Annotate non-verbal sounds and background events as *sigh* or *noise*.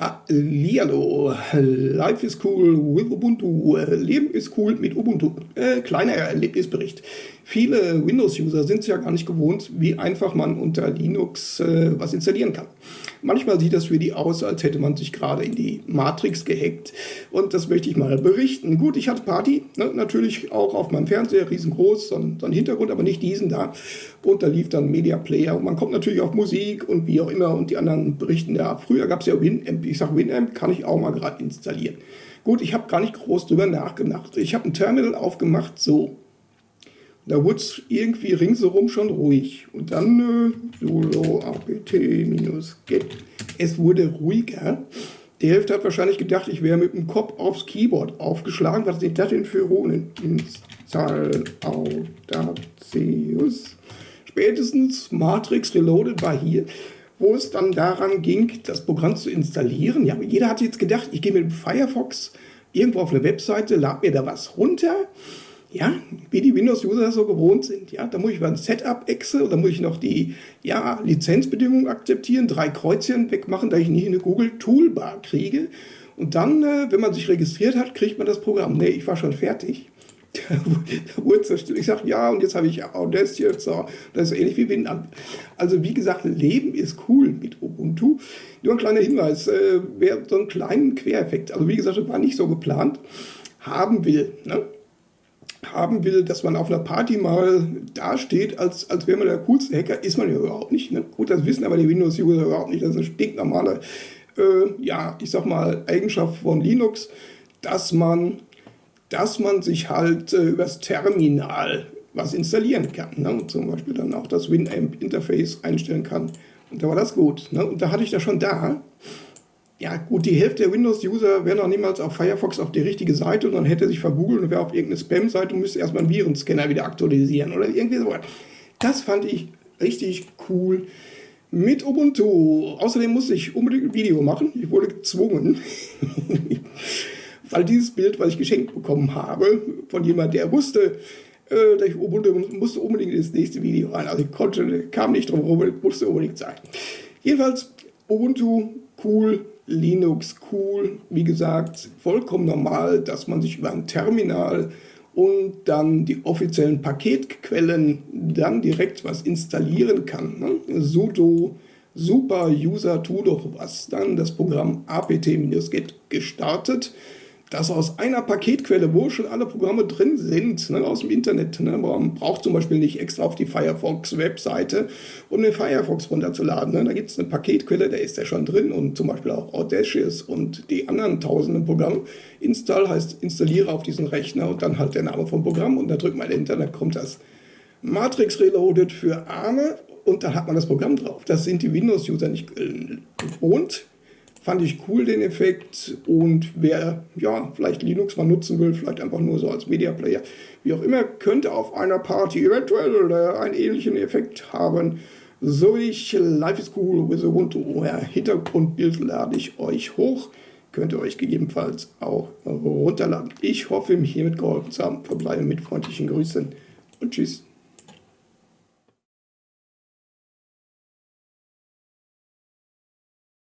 Hallihallo, Life is cool with Ubuntu, Leben ist cool mit Ubuntu. Äh, kleiner Erlebnisbericht. Viele Windows-User sind es ja gar nicht gewohnt, wie einfach man unter Linux äh, was installieren kann. Manchmal sieht das für die aus, als hätte man sich gerade in die Matrix gehackt. Und das möchte ich mal berichten. Gut, ich hatte Party, ne, natürlich auch auf meinem Fernseher, riesengroß, so ein, so ein Hintergrund, aber nicht diesen da. Und da lief dann Media Player. Und man kommt natürlich auf Musik und wie auch immer. Und die anderen berichten ja, früher gab es ja Winamp. Ich sage, Winamp kann ich auch mal gerade installieren. Gut, ich habe gar nicht groß drüber nachgedacht. Ich habe ein Terminal aufgemacht, so. Da wurde es irgendwie ringsherum schon ruhig. Und dann äh, solo apt-get. Es wurde ruhiger. Die Hälfte hat wahrscheinlich gedacht, ich wäre mit dem Kopf aufs Keyboard aufgeschlagen. Was sind das denn für Runen? Install Audacious. Spätestens Matrix Reloaded war hier, wo es dann daran ging, das Programm zu installieren. Ja, jeder hat jetzt gedacht, ich gehe mit dem Firefox irgendwo auf eine Webseite, lade mir da was runter ja, wie die Windows-User so gewohnt sind. Ja, da muss ich mal ein Setup-Exe oder muss ich noch die ja, Lizenzbedingungen akzeptieren, drei Kreuzchen wegmachen, da ich nicht eine Google-Toolbar kriege. Und dann, äh, wenn man sich registriert hat, kriegt man das Programm. Nee, ich war schon fertig. *laughs* da wurde zerstört. Ich sage, ja, und jetzt habe ich Audacity. So. Das ist ähnlich wie Winamp. Also wie gesagt, Leben ist cool mit Ubuntu. Nur ein kleiner Hinweis, äh, wer so einen kleinen Quereffekt, also wie gesagt, das war nicht so geplant, haben will. Ne? Haben will, dass man auf einer Party mal dasteht, als, als wäre man der coolste Hacker, ist man ja überhaupt nicht. Ne? Gut, das wissen aber die Windows-User überhaupt nicht. Das ist eine stinknormale, äh, ja, ich sag mal, Eigenschaft von Linux, dass man, dass man sich halt äh, übers Terminal was installieren kann. Ne? Und zum Beispiel dann auch das Winamp-Interface einstellen kann. Und da war das gut. Ne? Und da hatte ich das schon da ja gut, die Hälfte der Windows-User wäre noch niemals auf Firefox auf die richtige Seite und dann hätte sich vergoogelt und wäre auf irgendeine Spam-Seite und müsste erstmal einen Virenscanner wieder aktualisieren oder irgendwie so. Das fand ich richtig cool mit Ubuntu. Außerdem musste ich unbedingt ein Video machen. Ich wurde gezwungen, *laughs* weil dieses Bild, was ich geschenkt bekommen habe, von jemand, der wusste, äh, dass ich Ubuntu musste unbedingt ins nächste Video rein. Also ich konnte, kam nicht drum herum, musste unbedingt sein. Jedenfalls Ubuntu cool, Linux cool. Wie gesagt, vollkommen normal, dass man sich über ein Terminal und dann die offiziellen Paketquellen dann direkt was installieren kann. Ne? sudo super user tu doch was. Dann das Programm apt-get gestartet dass aus einer Paketquelle, wo schon alle Programme drin sind, ne, aus dem Internet, ne, man braucht zum Beispiel nicht extra auf die Firefox-Webseite, um den Firefox runterzuladen. Ne. Da gibt es eine Paketquelle, da ist der schon drin und zum Beispiel auch Audacious und die anderen tausenden Programme. Install heißt installiere auf diesen Rechner und dann halt der Name vom Programm und da drückt man Enter, dann kommt das Matrix Reloaded für Arme und dann hat man das Programm drauf. Das sind die Windows-User nicht gewohnt. Fand ich cool, den Effekt. Und wer ja, vielleicht Linux mal nutzen will, vielleicht einfach nur so als Media Player, wie auch immer, könnte auf einer Party eventuell einen ähnlichen Effekt haben. So ich Life is Cool with Ubuntu. Ja, Hintergrundbild lade ich euch hoch. Könnt ihr euch gegebenenfalls auch runterladen. Ich hoffe, mich hiermit geholfen zu haben. Verbleibe mit freundlichen Grüßen und tschüss.